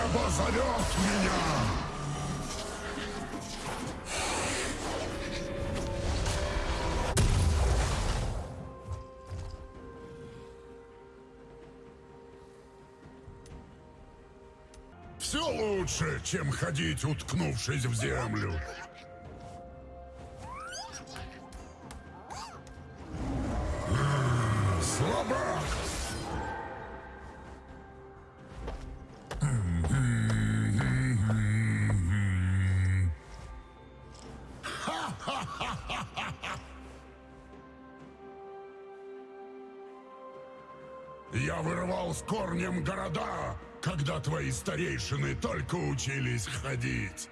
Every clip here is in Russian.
Небо зовет меня! Все лучше, чем ходить, уткнувшись в землю. Слабак! Я вырвал с корнем города, когда твои старейшины только учились ходить.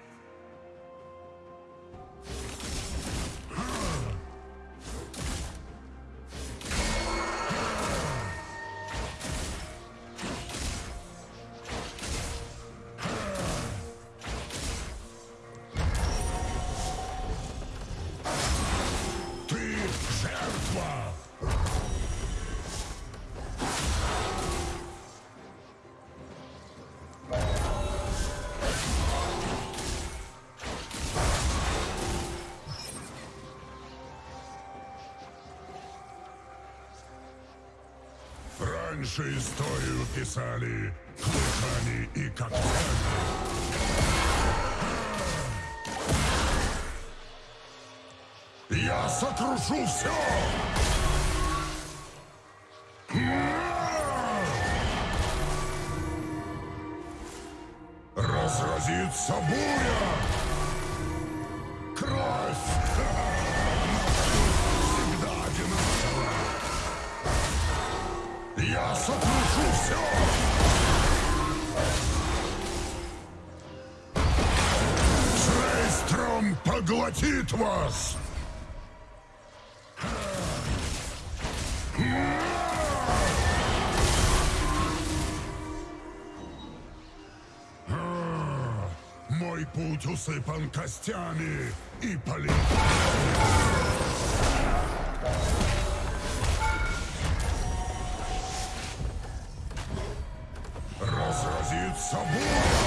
Раньше историю писали клыками и когтями. Я сокрушу все! Разразится буря! Кровь! Я сокрушу все! Шрейстром поглотит вас! Мой путь усыпан костями и полит. Разразится буря!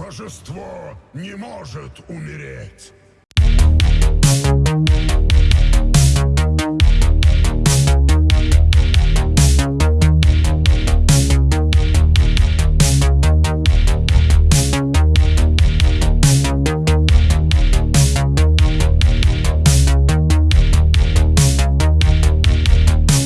Божество не может умереть!